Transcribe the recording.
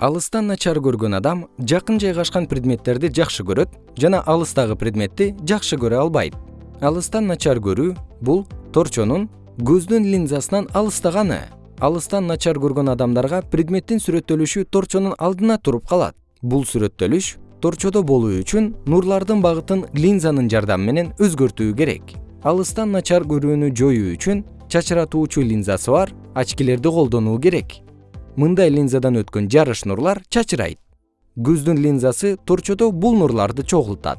алыстан начар көргөн адам жакын жайгашкан предметтерди жакшы көрөт жана алыстагы предметти жакшы көрө албайт. Алыстан начар көрүү бул торчонун көздүн линзасынан алыстаганы. Алыстан начар көргөн адамдарга предметтин сүрөттөлүшү торчонун алдына туруп калат. Бул сүрөттөлүш торчодо болуу үчүн нурлардын багытын линзанын жардамы менен өзгөртүү керек. Алыстан начар көрүүнү жоюу үчүн чачыратуучу линзасы бар очкилерди колдонуу керек мындай линзадан өткөн жарыш нурлар чачырайт. Көздүн линзасы торчодо бул нурларды чогултат